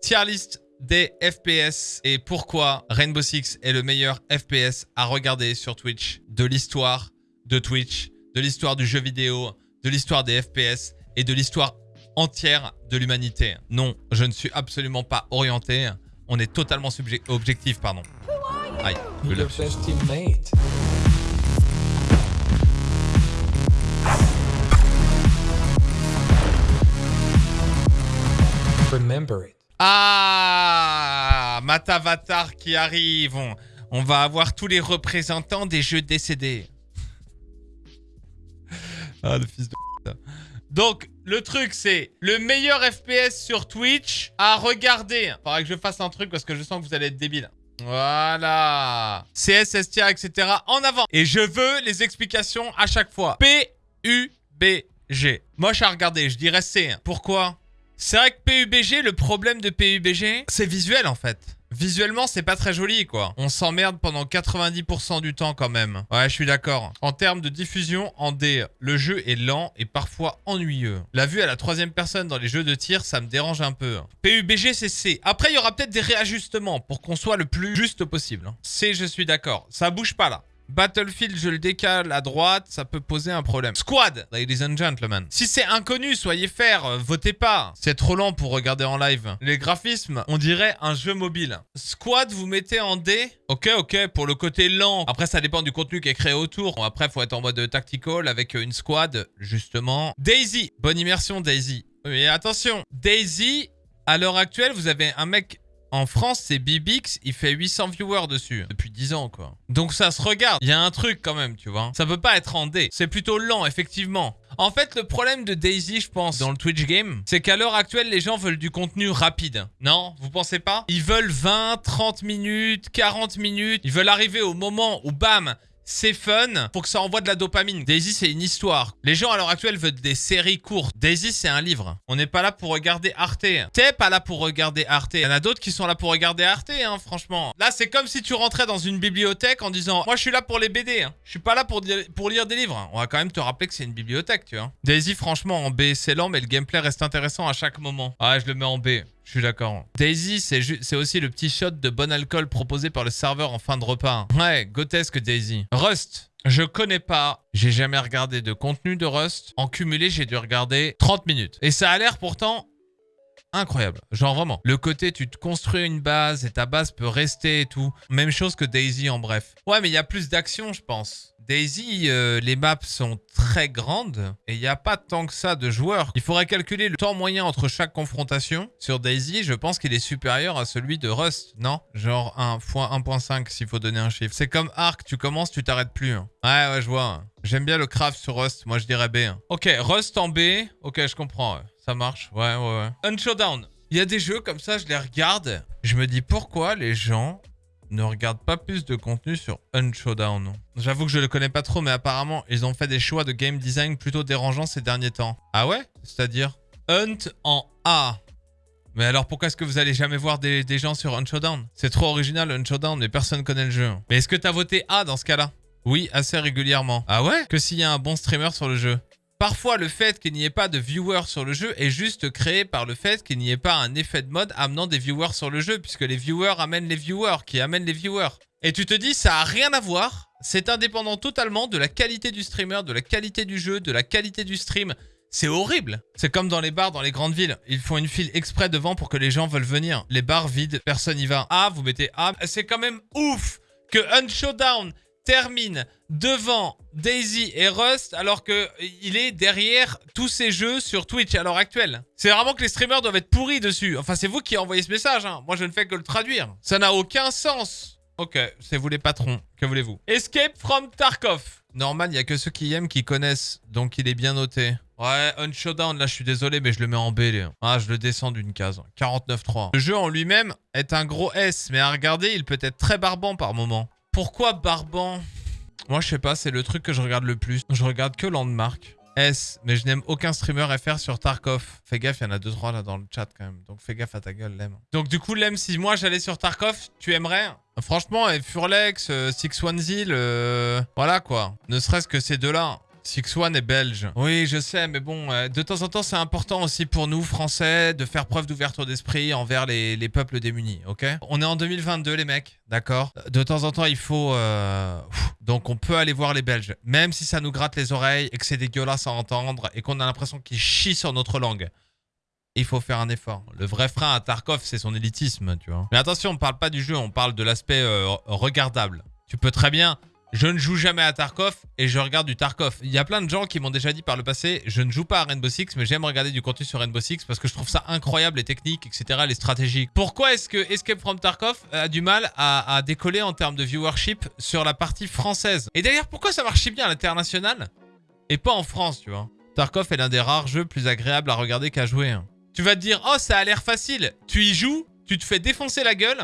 Tier list des FPS et pourquoi Rainbow Six est le meilleur FPS à regarder sur Twitch de l'histoire de Twitch, de l'histoire du jeu vidéo, de l'histoire des FPS et de l'histoire entière de l'humanité. Non, je ne suis absolument pas orienté. On est totalement objectif, pardon. Aïe, le. Remember it. Ah Matavatar qui arrive. On, va avoir tous les représentants des jeux décédés. ah, le fils de... Donc, le truc, c'est le meilleur FPS sur Twitch à regarder. Faudrait que je fasse un truc parce que je sens que vous allez être débile. Voilà. CS, STIA, etc. En avant. Et je veux les explications à chaque fois. P-U-B-G. Moche à regarder, je dirais C. Pourquoi? C'est vrai que PUBG, le problème de PUBG, c'est visuel en fait. Visuellement, c'est pas très joli, quoi. On s'emmerde pendant 90% du temps, quand même. Ouais, je suis d'accord. En termes de diffusion, en D, le jeu est lent et parfois ennuyeux. La vue à la troisième personne dans les jeux de tir, ça me dérange un peu. PUBG, c'est C. Après, il y aura peut-être des réajustements pour qu'on soit le plus juste possible. C, je suis d'accord. Ça bouge pas, là. Battlefield, je le décale à droite, ça peut poser un problème. Squad, ladies and gentlemen. Si c'est inconnu, soyez faire, euh, votez pas. C'est trop lent pour regarder en live. Les graphismes, on dirait un jeu mobile. Squad, vous mettez en D. Ok, ok, pour le côté lent. Après, ça dépend du contenu qui est créé autour. Bon, après, faut être en mode tactical avec une squad, justement. Daisy, bonne immersion Daisy. Mais attention, Daisy, à l'heure actuelle, vous avez un mec en France, c'est Bibix, il fait 800 viewers dessus. Depuis 10 ans, quoi. Donc ça se regarde. Il y a un truc quand même, tu vois. Ça peut pas être en D. C'est plutôt lent, effectivement. En fait, le problème de Daisy, je pense, dans le Twitch game, c'est qu'à l'heure actuelle, les gens veulent du contenu rapide. Non? Vous pensez pas? Ils veulent 20, 30 minutes, 40 minutes. Ils veulent arriver au moment où, bam, c'est fun pour que ça envoie de la dopamine. Daisy, c'est une histoire. Les gens à l'heure actuelle veulent des séries courtes. Daisy, c'est un livre. On n'est pas là pour regarder Arte. T'es pas là pour regarder Arte. Il y en a d'autres qui sont là pour regarder Arte, hein, franchement. Là, c'est comme si tu rentrais dans une bibliothèque en disant « Moi, je suis là pour les BD. Hein. Je suis pas là pour, pour lire des livres. » On va quand même te rappeler que c'est une bibliothèque, tu vois. Daisy, franchement, en B, c'est lent, mais le gameplay reste intéressant à chaque moment. Ah, je le mets en B. Je suis d'accord. Daisy, c'est aussi le petit shot de bon alcool proposé par le serveur en fin de repas. Ouais, grotesque Daisy. Rust. Je connais pas, j'ai jamais regardé de contenu de Rust. En cumulé, j'ai dû regarder 30 minutes. Et ça a l'air pourtant incroyable. Genre vraiment. Le côté, tu te construis une base et ta base peut rester et tout. Même chose que Daisy en bref. Ouais, mais il y a plus d'action, je pense. Daisy, euh, les maps sont très grandes et il n'y a pas tant que ça de joueurs. Il faudrait calculer le temps moyen entre chaque confrontation. Sur Daisy, je pense qu'il est supérieur à celui de Rust, non? Genre 1 fois 1.5 s'il faut donner un chiffre. C'est comme Arc, tu commences, tu t'arrêtes plus. Hein. Ouais, ouais, je vois. J'aime bien le craft sur Rust, moi je dirais B. Hein. Ok, Rust en B, ok, je comprends. Ça marche, ouais, ouais, ouais. Unshowdown. Il y a des jeux comme ça, je les regarde. Je me dis pourquoi les gens ne regardent pas plus de contenu sur Unshowdown. J'avoue que je le connais pas trop, mais apparemment, ils ont fait des choix de game design plutôt dérangeants ces derniers temps. Ah ouais? C'est-à-dire Hunt en A. Mais alors pourquoi est-ce que vous allez jamais voir des, gens sur Unshowdown? C'est trop original Unshowdown, mais personne connaît le jeu. Mais est-ce que t'as voté A dans ce cas-là? Oui, assez régulièrement. Ah ouais? Que s'il y a un bon streamer sur le jeu. Parfois, le fait qu'il n'y ait pas de viewers sur le jeu est juste créé par le fait qu'il n'y ait pas un effet de mode amenant des viewers sur le jeu, puisque les viewers amènent les viewers, qui amènent les viewers. Et tu te dis, ça a rien à voir, c'est indépendant totalement de la qualité du streamer, de la qualité du jeu, de la qualité du stream. C'est horrible. C'est comme dans les bars dans les grandes villes. Ils font une file exprès devant pour que les gens veulent venir. Les bars vides, personne n'y va. Ah, vous mettez A. C'est quand même ouf que Unshowdown termine devant Daisy et Rust alors qu'il est derrière tous ces jeux sur Twitch à l'heure actuelle. C'est vraiment que les streamers doivent être pourris dessus. Enfin, c'est vous qui envoyez ce message. Hein. Moi, je ne fais que le traduire. Ça n'a aucun sens. Ok, c'est vous les patrons. Que voulez-vous? Escape from Tarkov. Norman, il n'y a que ceux qui aiment qui connaissent. Donc, il est bien noté. Ouais, Unshowdown, là, je suis désolé, mais je le mets en B. Ah, je le descends d'une case. 49.3. Le jeu en lui-même est un gros S, mais à regarder, il peut être très barbant par moment. Pourquoi Barban? Moi, je sais pas, c'est le truc que je regarde le plus. Je regarde que Landmark. S, mais je n'aime aucun streamer FR sur Tarkov. Fais gaffe, il y en a 2-3 là dans le chat quand même. Donc fais gaffe à ta gueule, Lem. Donc du coup, Lem, si moi j'allais sur Tarkov, tu aimerais? Franchement, Furlex, euh, Six One Zil, euh, voilà quoi. Ne serait-ce que ces deux-là. Six One est belge. Oui, je sais, mais bon, euh, de temps en temps, c'est important aussi pour nous, Français, de faire preuve d'ouverture d'esprit envers les, les, peuples démunis, ok? On est en 2022, les mecs, d'accord? De temps en temps, il faut... Euh, donc, on peut aller voir les Belges, même si ça nous gratte les oreilles et que c'est dégueulasse à entendre et qu'on a l'impression qu'ils chient sur notre langue il faut faire un effort. Le vrai frein à Tarkov, c'est son élitisme, tu vois. Mais attention, on parle pas du jeu, on parle de l'aspect euh, regardable. Tu peux très bien... Je ne joue jamais à Tarkov et je regarde du Tarkov. Il y a plein de gens qui m'ont déjà dit par le passé, je ne joue pas à Rainbow Six, mais j'aime regarder du contenu sur Rainbow Six parce que je trouve ça incroyable, les techniques, etc., les stratégies. Pourquoi est-ce que Escape from Tarkov a du mal à, décoller en termes de viewership sur la partie française? Et d'ailleurs, pourquoi ça marche bien à l'international et pas en France, tu vois? Tarkov est l'un des rares jeux plus agréables à regarder qu'à jouer. Hein. Tu vas te dire, oh, ça a l'air facile. Tu y joues, tu te fais défoncer la gueule.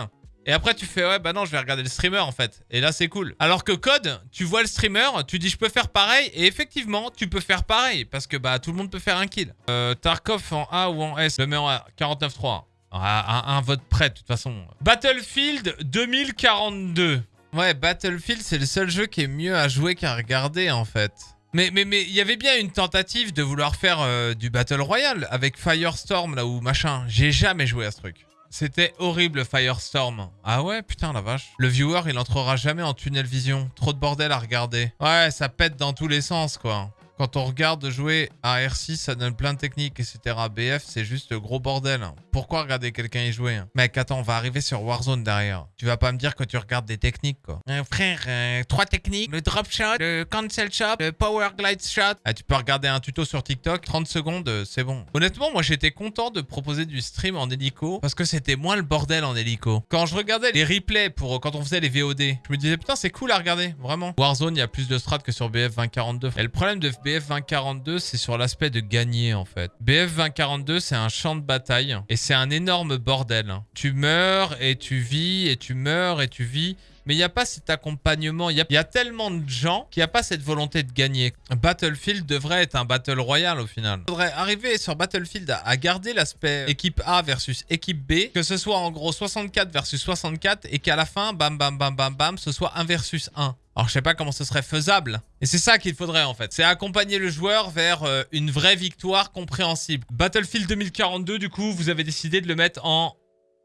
Et après, tu fais, ouais, bah non, je vais regarder le streamer, en fait. Et là, c'est cool. Alors que Code, tu vois le streamer, tu dis, je peux faire pareil. Et effectivement, tu peux faire pareil. Parce que, bah, tout le monde peut faire un kill. Euh, Tarkov en A ou en S, le mets en 49-3. Un, un vote prêt, de toute façon. Battlefield 2042. Ouais, Battlefield, c'est le seul jeu qui est mieux à jouer qu'à regarder, en fait. Mais mais mais il y avait bien une tentative de vouloir faire euh, du Battle Royale avec Firestorm là ou machin. J'ai jamais joué à ce truc. C'était horrible Firestorm. Ah ouais, putain la vache. Le viewer, il entrera jamais en tunnel vision. Trop de bordel à regarder. Ouais, ça pète dans tous les sens quoi. Quand on regarde jouer à R6, ça donne plein de techniques, etc. BF, c'est juste gros bordel. Pourquoi regarder quelqu'un y jouer Mec, attends, on va arriver sur Warzone derrière. Tu vas pas me dire que tu regardes des techniques, quoi. Euh, frère, euh, trois techniques. Le drop shot, le cancel shot, le power glide shot. Ah, tu peux regarder un tuto sur TikTok, 30 secondes, euh, c'est bon. Honnêtement, moi, j'étais content de proposer du stream en hélico parce que c'était moins le bordel en hélico. Quand je regardais les replays pour quand on faisait les VOD, je me disais, putain, c'est cool à regarder, vraiment. Warzone, il y a plus de strats que sur BF 2042. Et le problème de BF 2042, c'est sur l'aspect de gagner en fait. BF 2042, c'est un champ de bataille et c'est un énorme bordel. Tu meurs et tu vis et tu meurs et tu vis. Mais il n'y a pas cet accompagnement. Il y, a tellement de gens qu'il n'y a pas cette volonté de gagner. Battlefield devrait être un Battle Royale au final. Il faudrait arriver sur Battlefield à, garder l'aspect équipe A versus équipe B. Que ce soit en gros 64 versus 64 et qu'à la fin, bam bam bam bam bam, ce soit 1 versus 1. Alors, je sais pas comment ce serait faisable. Et c'est ça qu'il faudrait, en fait. C'est accompagner le joueur vers euh, une vraie victoire compréhensible. Battlefield 2042, du coup, vous avez décidé de le mettre en...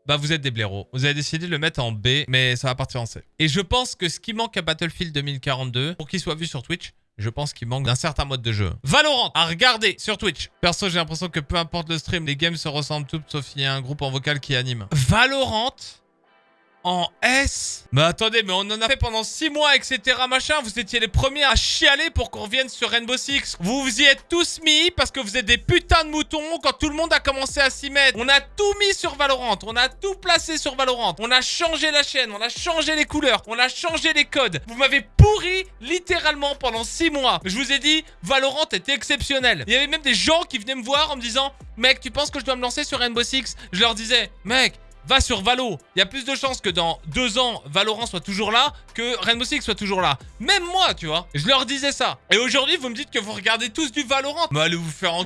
Bah, vous êtes des blaireaux. Vous avez décidé de le mettre en B, mais ça va partir en C. Et je pense que ce qui manque à Battlefield 2042, pour qu'il soit vu sur Twitch, je pense qu'il manque d'un certain mode de jeu. Valorant, à regarder sur Twitch. Perso, j'ai l'impression que peu importe le stream, les games se ressemblent toutes, sauf qu'il y a un groupe en vocal qui anime. Valorant en S. Mais attendez, mais on en a fait pendant 6 mois, etc. Machin. Vous étiez les premiers à chialer pour qu'on revienne sur Rainbow Six. Vous vous y êtes tous mis parce que vous êtes des putains de moutons quand tout le monde a commencé à s'y mettre. On a tout mis sur Valorant. On a tout placé sur Valorant. On a changé la chaîne. On a changé les couleurs. On a changé les codes. Vous m'avez pourri littéralement pendant 6 mois. Je vous ai dit, Valorant était exceptionnel. Il y avait même des gens qui venaient me voir en me disant, mec, tu penses que je dois me lancer sur Rainbow Six? Je leur disais, mec, va sur Valo. Il y a plus de chances que dans deux ans, Valorant soit toujours là que Rainbow Six soit toujours là. Même moi, tu vois. Je leur disais ça. Et aujourd'hui, vous me dites que vous regardez tous du Valorant. Mais allez vous faire en...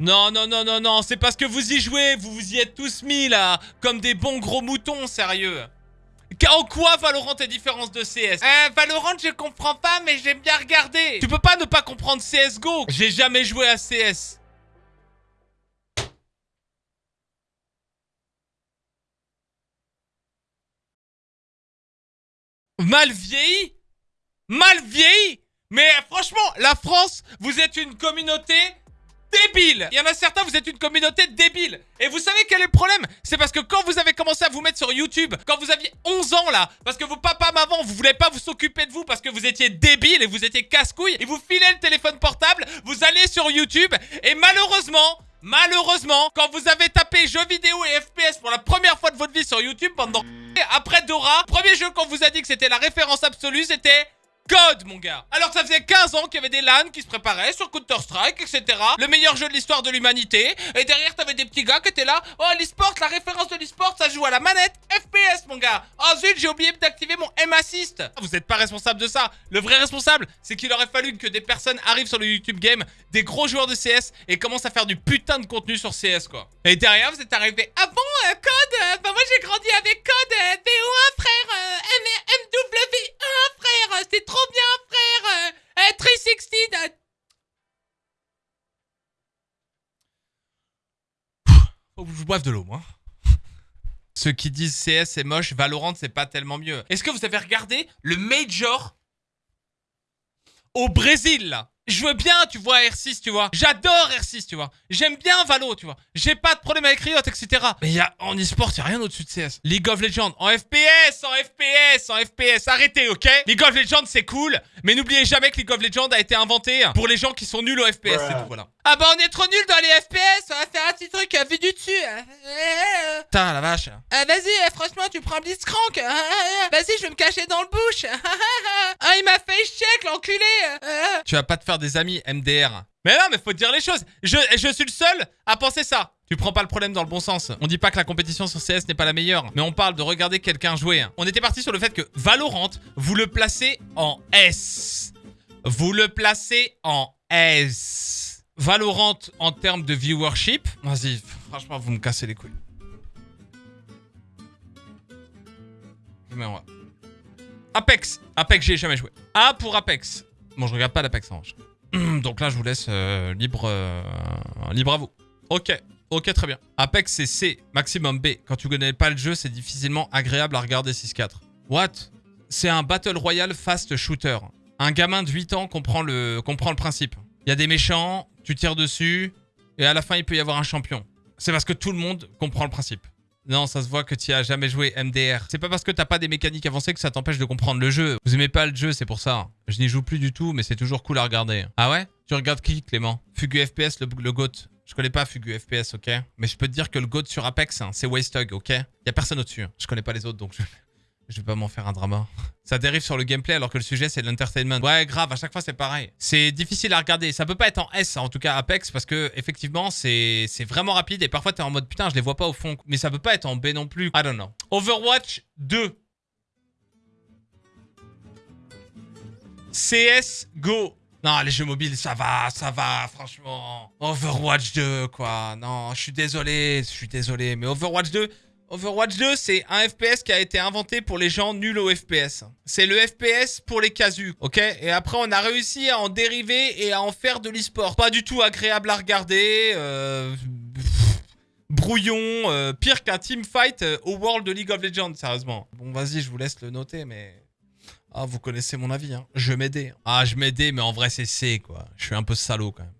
Non, non, non, non, non. C'est parce que vous y jouez. Vous vous y êtes tous mis, là. Comme des bons gros moutons, sérieux. En quoi Valorant est différence de CS euh, Valorant, je comprends pas, mais j'aime bien regarder. Tu peux pas ne pas comprendre CSGO. J'ai jamais joué à CS. Mal vieilli Mal vieilli Mais franchement, la France, vous êtes une communauté débile. Il y en a certains, vous êtes une communauté débile. Et vous savez quel est le problème? C'est parce que quand vous avez commencé à vous mettre sur YouTube, quand vous aviez 11 ans là, parce que vos papas, maman, vous voulez pas vous s'occuper de vous parce que vous étiez débile et vous étiez casse-couille, et vous filez le téléphone portable, vous allez sur YouTube, et malheureusement, malheureusement, quand vous avez tapé jeux vidéo et FPS pour la première fois de votre vie sur YouTube pendant après Dora, premier jeu qu'on vous a dit que c'était la référence absolue, c'était Code, mon gars Alors ça faisait 15 ans qu'il y avait des LAN qui se préparaient sur Counter-Strike, etc. Le meilleur jeu de l'histoire de l'humanité. Et derrière, t'avais des petits gars qui étaient là. Oh, l'e-sport, la référence de l'e-sport, ça joue à la manette FPS, mon gars Oh zut, j'ai oublié d'activer mon M-Assist Vous n'êtes pas responsable de ça. Le vrai responsable, c'est qu'il aurait fallu que des personnes arrivent sur le YouTube Game, des gros joueurs de CS, et commencent à faire du putain de contenu sur CS, quoi. Et derrière, vous êtes arrivé. Ah bon, euh, Code euh, Bah moi, j'ai grandi avec Code euh, BO1, frère MW1, frère C'est trop trop bien, frère euh, 360 euh. je boive de l'eau, moi. Ceux qui disent CS c'est moche, Valorant c'est pas tellement mieux. Est-ce que vous avez regardé le Major au Brésil, je veux bien, tu vois, R6, tu vois. J'adore R6, tu vois. J'aime bien Valo, tu vois. J'ai pas de problème avec Riot, etc. Mais y a, en e-sport, y a rien au-dessus de CS. League of Legends, en FPS, en FPS, en FPS. Arrêtez, ok? League of Legends, c'est cool. Mais n'oubliez jamais que League of Legends a été inventé pour les gens qui sont nuls au FPS, c'est tout, voilà. Ah bah on est trop nuls dans les FPS, on va faire un petit truc euh, vu du dessus. Putain, la vache. Ah, vas-y, euh, franchement, tu prends Blitzcrank. Vas-y, je vais me cacher dans le bush. ah, il m'a fait check, l'enculé. Tu vas pas te faire des amis MDR. Mais non, mais faut dire les choses. Je, je suis le seul à penser ça. Tu prends pas le problème dans le bon sens. On dit pas que la compétition sur CS n'est pas la meilleure, mais on parle de regarder quelqu'un jouer. On était parti sur le fait que Valorant, vous le placez en S. Vous le placez en S. Valorant en termes de viewership. Vas-y, franchement, vous me cassez les couilles. Apex. Apex, j'ai jamais joué. A pour Apex. Bon, je regarde pas l'Apex Orange. Donc là, je vous laisse euh, libre, euh, libre à vous. Ok, ok, très bien. Apex, c'est C, maximum B. Quand tu connais pas le jeu, c'est difficilement agréable à regarder 6-4. What? C'est un Battle Royale fast shooter. Un gamin de 8 ans comprend le, comprend le principe. Il y a des méchants, tu tires dessus, et à la fin, il peut y avoir un champion. C'est parce que tout le monde comprend le principe. Non, ça se voit que tu as jamais joué MDR. C'est pas parce que t'as pas des mécaniques avancées que ça t'empêche de comprendre le jeu. Vous aimez pas le jeu, c'est pour ça. Je n'y joue plus du tout, mais c'est toujours cool à regarder. Ah ouais? Tu regardes qui, Clément? Fugu FPS, le, GOAT. Je connais pas Fugu FPS, ok? Mais je peux te dire que le GOAT sur Apex, hein, c'est Wastehog, ok? Y a personne au-dessus. Je connais pas les autres, donc je... Je vais pas m'en faire un drama. Ça dérive sur le gameplay alors que le sujet c'est l'entertainment. Ouais, grave, à chaque fois c'est pareil. C'est difficile à regarder. Ça peut pas être en S, en tout cas Apex, parce que effectivement c'est vraiment rapide et parfois t'es en mode putain, je les vois pas au fond. Mais ça peut pas être en B non plus. I don't know. Overwatch 2. CS Go. Non, les jeux mobiles, ça va, ça va, franchement. Overwatch 2, quoi. Non, je suis désolé, je suis désolé. Mais Overwatch 2, Overwatch 2, c'est un FPS qui a été inventé pour les gens nuls au FPS. C'est le FPS pour les casus, ok? Et après, on a réussi à en dériver et à en faire de l'e-sport. Pas du tout agréable à regarder. Euh, brouillon, euh, pire qu'un teamfight euh, au World League of Legends, sérieusement. Bon, vas-y, je vous laisse le noter, mais... Ah, vous connaissez mon avis, hein. Je m'aidais. Ah, je m'aidais, mais en vrai, c'est C, quoi. Je suis un peu salaud, quand même.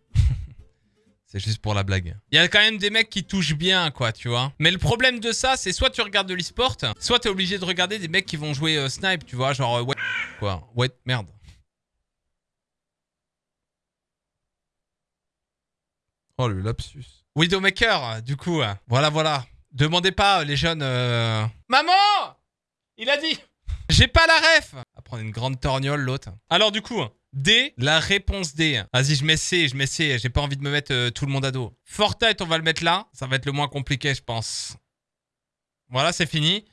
C'est juste pour la blague. Il y a quand même des mecs qui touchent bien, quoi, tu vois. Mais le problème de ça, c'est soit tu regardes de l'e-sport, soit t'es obligé de regarder des mecs qui vont jouer euh, snipe, tu vois, genre... Euh, ouais, quoi. Ouais, merde. Oh, le lapsus. Widowmaker, du coup. Voilà, voilà. Demandez pas, les jeunes... Euh, Maman Il a dit J'ai pas la ref À prendre une grande torgnole, l'autre. Alors, du coup... D, la réponse D. Vas-y, je mets C, je mets C. J'ai pas envie de me mettre euh, tout le monde à dos. Fortnite, on va le mettre là. Ça va être le moins compliqué, je pense. Voilà, c'est fini.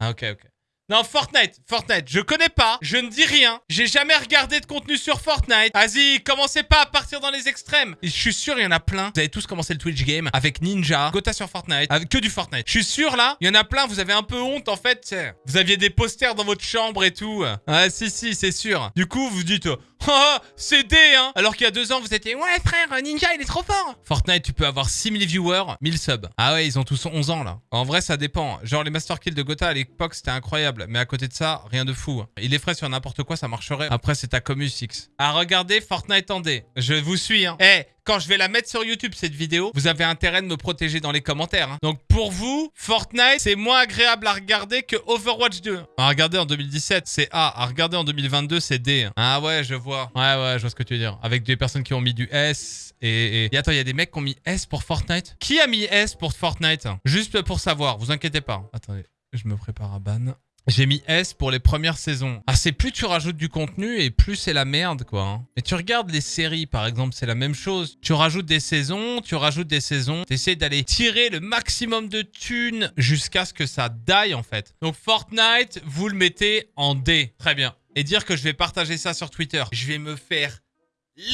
Ah, ok, ok. Non, Fortnite, Fortnite, je connais pas, je ne dis rien, j'ai jamais regardé de contenu sur Fortnite. Vas-y, commencez pas à partir dans les extrêmes. je suis sûr, il y en a plein. Vous avez tous commencé le Twitch game avec Ninja, Gota sur Fortnite, avec que du Fortnite. Je suis sûr là, il y en a plein, vous avez un peu honte en fait. Vous aviez des posters dans votre chambre et tout. Ah si, si, c'est sûr. Du coup, vous dites, Oh, c'est D, hein Alors qu'il y a deux ans, vous étiez Ouais, frère, Ninja, il est trop fort Fortnite, tu peux avoir 6000 viewers, 1000 subs. Ah ouais, ils ont tous 11 ans, là. En vrai, ça dépend. Genre, les Master Kills de Gotha, à l'époque, c'était incroyable. Mais à côté de ça, rien de fou. Il est frais sur n'importe quoi, ça marcherait. Après, c'est ta commu 6. À regarder Fortnite en D. Je vous suis, hein. Eh, quand je vais la mettre sur YouTube, cette vidéo, vous avez intérêt de me protéger dans les commentaires. Hein. Donc pour vous, Fortnite, c'est moins agréable à regarder que Overwatch 2. À regarder en 2017, c'est A. À regarder en 2022, c'est D. Ah ouais, je vois. Ouais, ouais, je vois ce que tu veux dire. Avec des personnes qui ont mis du S et... attends, il y a des mecs qui ont mis S pour Fortnite? Qui a mis S pour Fortnite? Juste pour savoir, vous inquiétez pas. Attendez, je me prépare à ban. J'ai mis S pour les premières saisons. Ah, c'est plus tu rajoutes du contenu et plus c'est la merde, quoi. Hein. Et tu regardes les séries, par exemple, c'est la même chose. Tu rajoutes des saisons, tu rajoutes des saisons. T'essaies d'aller tirer le maximum de thunes jusqu'à ce que ça die, en fait. Donc, Fortnite, vous le mettez en D. Très bien. Et dire que je vais partager ça sur Twitter. Je vais me faire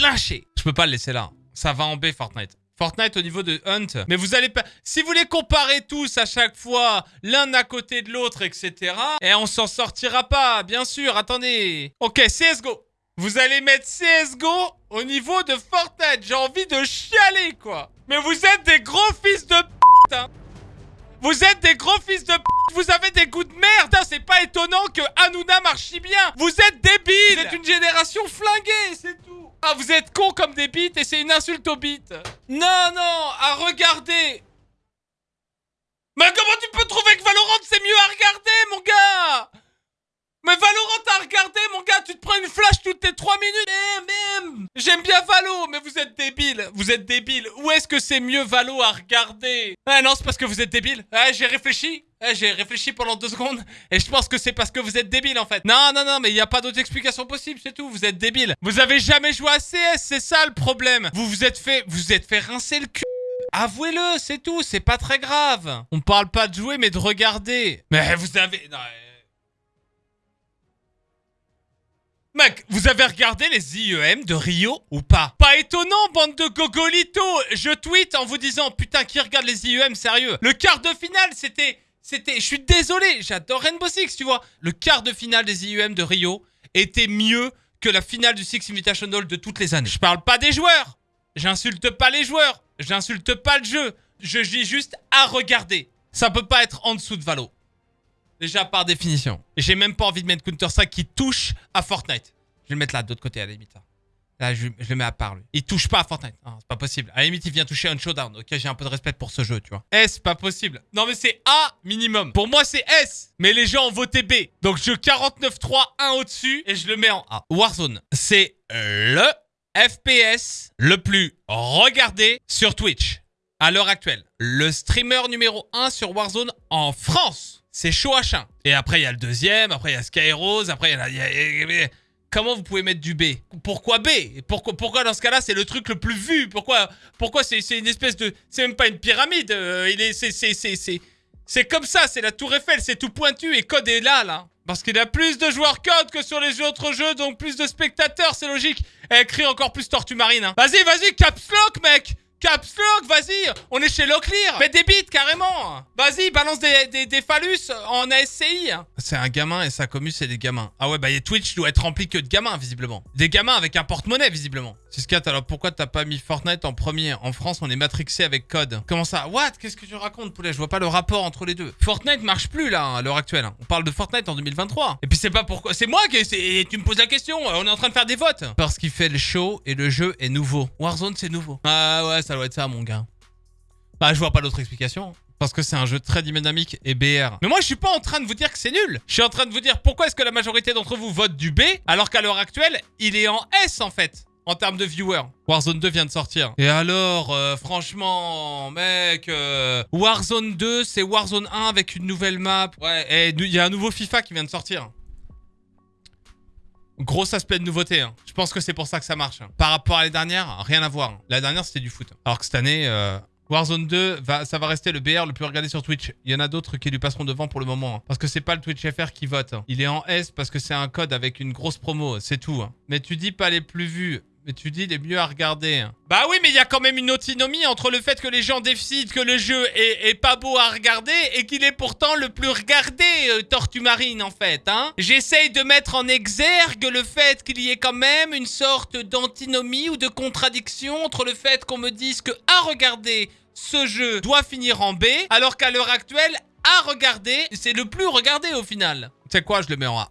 lâcher. Je peux pas le laisser là. Ça va en B, Fortnite. Fortnite au niveau de Hunt. Mais vous allez pas... Si vous les comparez tous à chaque fois, l'un à côté de l'autre, etc., et on s'en sortira pas, bien sûr. Attendez. Ok, CSGO. Vous allez mettre CSGO au niveau de Fortnite. J'ai envie de chialer, quoi. Mais vous êtes des gros fils de hein. Vous êtes des gros fils de. Vous avez des goûts de merde. C'est pas étonnant que Hanouna marche si bien. Vous êtes débiles. Êtes une génération flinguée, c'est. Ah, vous êtes cons comme des bites et c'est une insulte aux bites. Non, non, à regarder. Mais comment tu peux trouver que Valorant c'est mieux à regarder, mon gars? Mais Valorant t'as regardé, mon gars, tu te prends une flash toutes les 3 minutes. Eh. J'aime bien Valo, mais vous êtes débile. Vous êtes débile. Où est-ce que c'est mieux Valo à regarder? Ah non, c'est parce que vous êtes débile. Ah, j'ai réfléchi. Ah, j'ai réfléchi pendant deux secondes et je pense que c'est parce que vous êtes débile en fait. Non, non, non, mais il n'y a pas d'autre explication possible, c'est tout. Vous êtes débile. Vous avez jamais joué à CS, c'est ça le problème. Vous vous êtes fait, vous êtes fait rincer le cul. Avouez-le, c'est tout, c'est pas très grave. On parle pas de jouer, mais de regarder. Mais vous avez... Non, Mec, vous avez regardé les IEM de Rio ou pas? Pas étonnant, bande de gogolitos Je tweet en vous disant, putain, qui regarde les IEM, sérieux? Le quart de finale, c'était... C'était... Je suis désolé, j'adore Rainbow Six, tu vois? Le quart de finale des IEM de Rio était mieux que la finale du Six Invitational de toutes les années. Je parle pas des joueurs J'insulte pas les joueurs J'insulte pas le jeu Je dis juste à regarder. Ça peut pas être en dessous de Valo. Déjà par définition. J'ai même pas envie de mettre Counter-Strike qui touche à Fortnite. Je vais le mettre là, de l'autre côté, à la limite. Là, je, le mets à part, lui. Il touche pas à Fortnite. c'est pas possible. À la limite, il vient toucher un showdown. Ok, j'ai un peu de respect pour ce jeu, tu vois. S, pas possible. Non, mais c'est A minimum. Pour moi, c'est S. Mais les gens ont voté B. Donc, je 49-3, 1 au-dessus, et je le mets en A. Warzone, c'est le FPS le plus regardé sur Twitch à l'heure actuelle. Le streamer numéro 1 sur Warzone en France c'est à chien. Et après, il y a le deuxième, après, il y a Skyrose, après, il y a... Comment vous pouvez mettre du B? Pourquoi B? Pourquoi, dans ce cas-là, c'est le truc le plus vu? Pourquoi, pourquoi c'est une espèce de... C'est même pas une pyramide. Euh. C'est... Comme ça, c'est la tour Eiffel, c'est tout pointu et Code est là, là. Parce qu'il a plus de joueurs Code que sur les autres jeux, donc plus de spectateurs, c'est logique. Et écrit encore plus Tortue Marine. Hein. Vas-y, vas-y, caps lock, mec Caps Lock, vas-y On est chez Locklear Fais des bits, carrément Vas-y, balance des, des, phallus en ASCI C'est un gamin et sa commu, c'est des gamins. Ah ouais, bah Twitch doit être rempli que de gamins, visiblement. Des gamins avec un porte-monnaie, visiblement. 6-4, alors pourquoi t'as pas mis Fortnite en premier? En France, on est matrixé avec code. Comment ça? What? Qu'est-ce que tu racontes, poulet? Je vois pas le rapport entre les deux. Fortnite marche plus, là, à l'heure actuelle. On parle de Fortnite en 2023. Et puis c'est pas pourquoi... C'est moi qui... Tu me poses la question, on est en train de faire des votes Parce qu'il fait le show et le jeu est nouveau. Warzone, c'est nouveau. Ah ouais, ça ça doit être ça, mon gars. Bah, je vois pas d'autre explication. Parce que c'est un jeu très dynamique et BR. Mais moi, je suis pas en train de vous dire que c'est nul. Je suis en train de vous dire pourquoi est-ce que la majorité d'entre vous votent du B, alors qu'à l'heure actuelle, il est en S, en fait. En termes de viewers. Warzone 2 vient de sortir. Et alors, euh, franchement, mec, euh, Warzone 2, c'est Warzone 1 avec une nouvelle map. Ouais, et il y a un nouveau FIFA qui vient de sortir. Gros aspect de nouveauté. Hein. Je pense que c'est pour ça que ça marche. Hein. Par rapport à les dernières, rien à voir. La dernière, c'était du foot. Alors que cette année, euh, Warzone 2, va, ça va rester le BR le plus regardé sur Twitch. Il y en a d'autres qui lui passeront devant pour le moment. Hein. Parce que c'est pas le Twitch FR qui vote. Il est en S parce que c'est un code avec une grosse promo. C'est tout. Mais tu dis pas les plus vus. Mais tu dis les mieux à regarder. Hein. Bah oui, mais il y a quand même une autonomie entre le fait que les gens décident que le jeu est, pas beau à regarder et qu'il est pourtant le plus regardé, euh, Tortue Marine, en fait. Hein J'essaye de mettre en exergue le fait qu'il y ait quand même une sorte d'antinomie ou de contradiction entre le fait qu'on me dise que à regarder, ce jeu doit finir en B, alors qu'à l'heure actuelle, à regarder, c'est le plus regardé au final. Sais quoi, je le mets en A.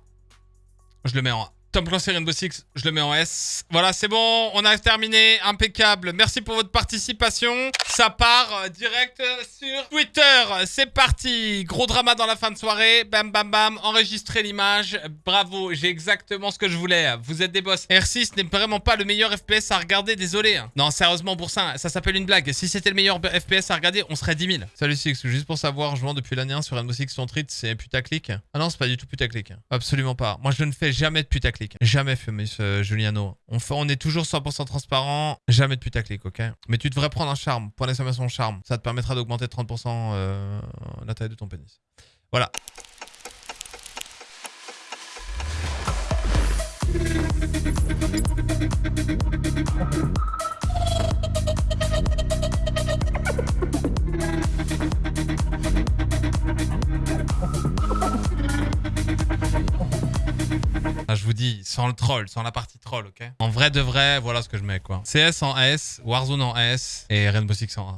Je le mets en A. Tom Clancy Rainbow Six, je le mets en S. Voilà, c'est bon, on a terminé, impeccable. Merci pour votre participation. Ça part euh, direct sur Twitter. C'est parti. Gros drama dans la fin de soirée. Bam, bam, bam. Enregistrer l'image. Bravo, j'ai exactement ce que je voulais. Vous êtes des boss. R6 n'est vraiment pas le meilleur FPS à regarder, désolé. Non, sérieusement, Boursin, ça s'appelle une blague. Si c'était le meilleur FPS à regarder, on serait 10 000. Salut Six, juste pour savoir, jouant depuis l'année 1 sur Rainbow Six son treat, c'est putaclic. Ah non, c'est pas du tout putaclic. Absolument pas. Moi, je ne fais jamais de putaclic. Jamais fait, Juliano. On, on est toujours 100% transparent. Jamais de putaclic, ok Mais tu devrais prendre un charme. Point d'exclamation charme. Ça te permettra d'augmenter de 30% euh, la taille de ton pénis. Voilà. Sans le troll, sans la partie troll, ok? En vrai de vrai, voilà ce que je mets, quoi. CS en S, Warzone en S et Rainbow Six en A.